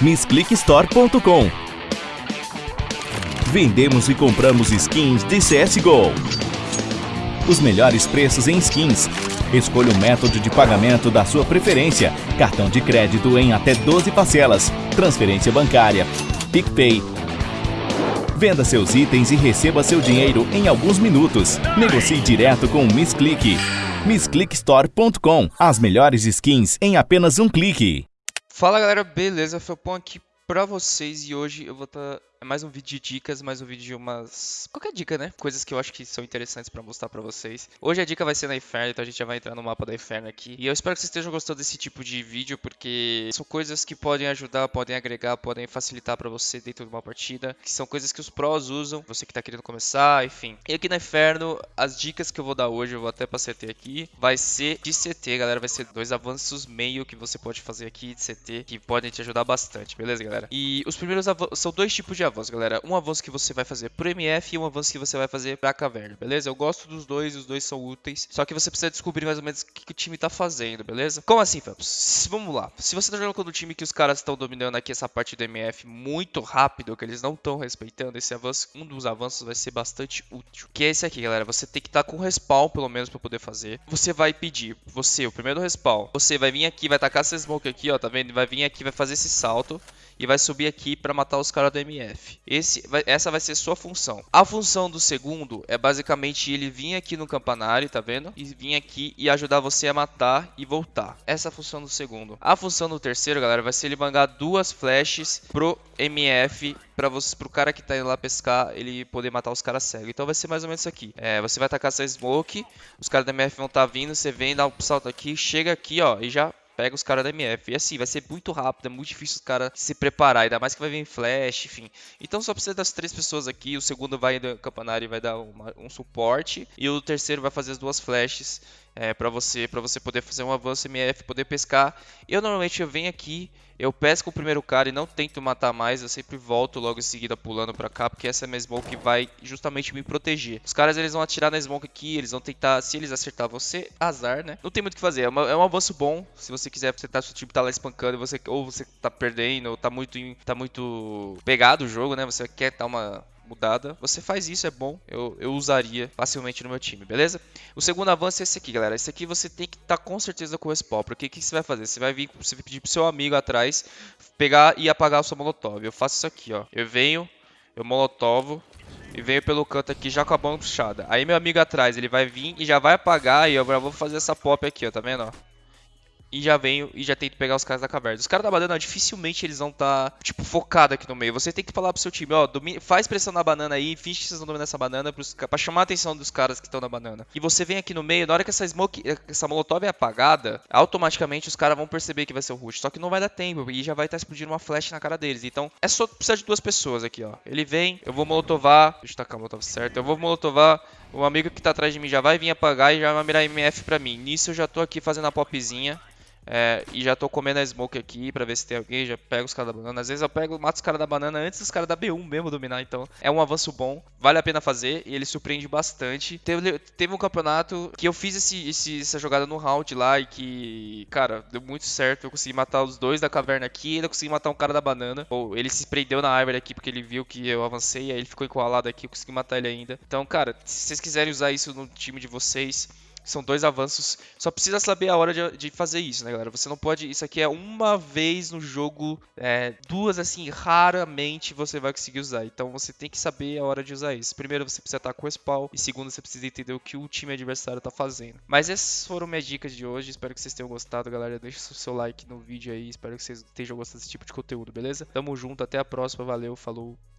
missclickstore.com. Vendemos e compramos skins de CSGO. Os melhores preços em skins. Escolha o método de pagamento da sua preferência. Cartão de crédito em até 12 parcelas. Transferência bancária. PicPay. Venda seus itens e receba seu dinheiro em alguns minutos. Negocie direto com o Miss Click. MissClickStore.com. As melhores skins em apenas um clique. Fala galera, beleza? Felpon aqui pra vocês e hoje eu vou estar tá é mais um vídeo de dicas, mais um vídeo de umas... Qualquer dica, né? Coisas que eu acho que são interessantes pra mostrar pra vocês. Hoje a dica vai ser na Inferno, então a gente já vai entrar no mapa da Inferno aqui. E eu espero que vocês estejam gostando desse tipo de vídeo, porque são coisas que podem ajudar, podem agregar, podem facilitar pra você dentro de uma partida. Que são coisas que os pros usam, você que tá querendo começar, enfim. E aqui na Inferno, as dicas que eu vou dar hoje, eu vou até pra CT aqui, vai ser de CT, galera. Vai ser dois avanços meio que você pode fazer aqui de CT, que podem te ajudar bastante, beleza, galera? E os primeiros são dois tipos de avanços, galera. Um avanço avanço que você vai fazer pro MF e um avanço que você vai fazer pra caverna, beleza? Eu gosto dos dois, os dois são úteis, só que você precisa descobrir mais ou menos o que, que o time tá fazendo, beleza? Como assim, Phelps? Vamos lá. Se você tá jogando com um time que os caras estão dominando aqui essa parte do MF muito rápido, que eles não estão respeitando esse avanço, um dos avanços vai ser bastante útil. Que é esse aqui, galera. Você tem que estar tá com respawn, pelo menos, pra poder fazer. Você vai pedir, você, o primeiro respawn, você vai vir aqui, vai tacar essa smoke aqui, ó, tá vendo? Vai vir aqui, vai fazer esse salto e vai subir aqui para matar os caras do MF. Esse, vai, essa vai ser sua função. A função do segundo é basicamente ele vir aqui no campanário, tá vendo? E vir aqui e ajudar você a matar e voltar. Essa é a função do segundo. A função do terceiro, galera, vai ser ele mangar duas flashes pro MF para você, pro cara que tá indo lá pescar, ele poder matar os caras cegos. Então vai ser mais ou menos isso aqui. É, você vai tacar essa smoke, os caras do MF vão estar tá vindo, você vem, dá um salto aqui, chega aqui, ó, e já pega os caras da MF. E assim, vai ser muito rápido, é muito difícil os caras se preparar, ainda mais que vai vir flash, enfim. Então só precisa das três pessoas aqui, o segundo vai campanário e vai dar uma, um suporte, e o terceiro vai fazer as duas flashes é, para você para você poder fazer um avanço MF, poder pescar. Eu normalmente eu venho aqui, eu pesco o primeiro cara e não tento matar mais, eu sempre volto logo em seguida pulando para cá, porque essa é a minha smoke que vai justamente me proteger. Os caras eles vão atirar na smoke aqui, eles vão tentar, se eles acertar você, azar, né? Não tem muito o que fazer, é, uma, é um avanço bom, se você quiser, você tá, seu time tá lá espancando, você, ou você tá perdendo, ou tá muito, tá muito pegado o jogo, né? Você quer dar uma mudada. Você faz isso, é bom. Eu, eu usaria facilmente no meu time, beleza? O segundo avanço é esse aqui, galera. Esse aqui você tem que estar tá com certeza com o respawn. Porque o que, que você vai fazer? Você vai vir, você vai pedir pro seu amigo atrás pegar e apagar o seu molotov. Eu faço isso aqui, ó. Eu venho, eu molotovo e venho pelo canto aqui já com a mão puxada. Aí meu amigo atrás, ele vai vir e já vai apagar e eu já vou fazer essa pop aqui, ó. Tá vendo, ó? E já venho e já tento pegar os caras da caverna. Os caras da banana, dificilmente eles vão estar, tá, tipo, focados aqui no meio. Você tem que falar pro seu time, ó, faz pressão na banana aí, finge que vocês estão dominando essa banana pros, pra chamar a atenção dos caras que estão na banana. E você vem aqui no meio, na hora que essa smoke, essa molotov é apagada, automaticamente os caras vão perceber que vai ser o rush. Só que não vai dar tempo e já vai estar tá explodindo uma flash na cara deles. Então, é só precisar de duas pessoas aqui, ó. Ele vem, eu vou molotovar, deixa eu tacar a molotov certo, eu vou molotovar, o amigo que tá atrás de mim já vai vir apagar e já vai mirar MF pra mim. Nisso eu já tô aqui fazendo a popzinha. É, e já tô comendo a smoke aqui pra ver se tem alguém, já pego os caras da banana. Às vezes eu pego, mato os caras da banana antes dos caras da B1 mesmo dominar, então é um avanço bom, vale a pena fazer e ele surpreende bastante. Teve, teve um campeonato que eu fiz esse, esse, essa jogada no round lá e que, cara, deu muito certo. Eu consegui matar os dois da caverna aqui e ainda consegui matar um cara da banana. Ou ele se prendeu na árvore aqui porque ele viu que eu avancei, aí ele ficou encurralado aqui, eu consegui matar ele ainda. Então, cara, se vocês quiserem usar isso no time de vocês, são dois avanços. Só precisa saber a hora de, de, fazer isso, né, galera? Você não pode. Isso aqui é uma vez no jogo. É, duas, assim, raramente você vai conseguir usar. Então você tem que saber a hora de usar isso. Primeiro, você precisa estar com o spawn. E segundo, você precisa entender o que o time adversário está fazendo. Mas essas foram minhas dicas de hoje. Espero que vocês tenham gostado, galera. Deixa o seu like no vídeo aí. Espero que vocês estejam gostando desse tipo de conteúdo, beleza? Tamo junto. Até a próxima. Valeu. Falou.